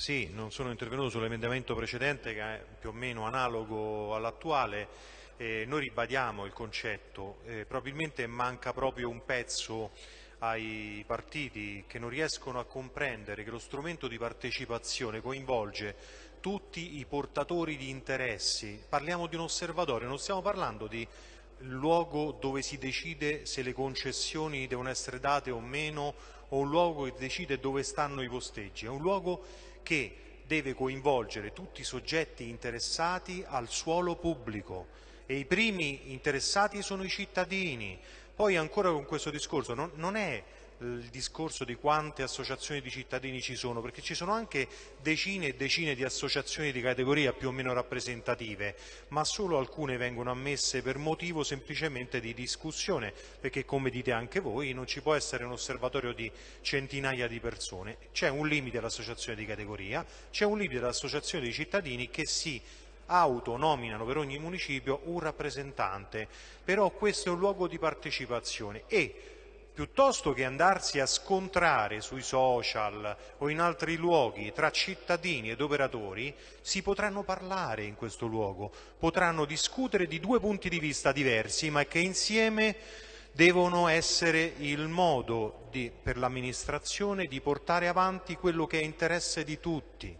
Sì, non sono intervenuto sull'emendamento precedente che è più o meno analogo all'attuale. Eh, noi ribadiamo il concetto, eh, probabilmente manca proprio un pezzo ai partiti che non riescono a comprendere che lo strumento di partecipazione coinvolge tutti i portatori di interessi. Parliamo di un osservatorio, non stiamo parlando di luogo dove si decide se le concessioni devono essere date o meno o un luogo che decide dove stanno i posteggi, è un luogo che deve coinvolgere tutti i soggetti interessati al suolo pubblico e i primi interessati sono i cittadini. Poi ancora con questo discorso non, non è il discorso di quante associazioni di cittadini ci sono, perché ci sono anche decine e decine di associazioni di categoria più o meno rappresentative, ma solo alcune vengono ammesse per motivo semplicemente di discussione, perché come dite anche voi non ci può essere un osservatorio di centinaia di persone, c'è un limite all'associazione di categoria, c'è un limite all'associazione di cittadini che si autonominano per ogni municipio un rappresentante, però questo è un luogo di partecipazione e piuttosto che andarsi a scontrare sui social o in altri luoghi tra cittadini ed operatori, si potranno parlare in questo luogo, potranno discutere di due punti di vista diversi, ma che insieme devono essere il modo di, per l'amministrazione di portare avanti quello che è interesse di tutti.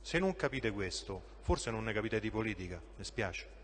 Se non capite questo, forse non ne capite di politica, mi spiace.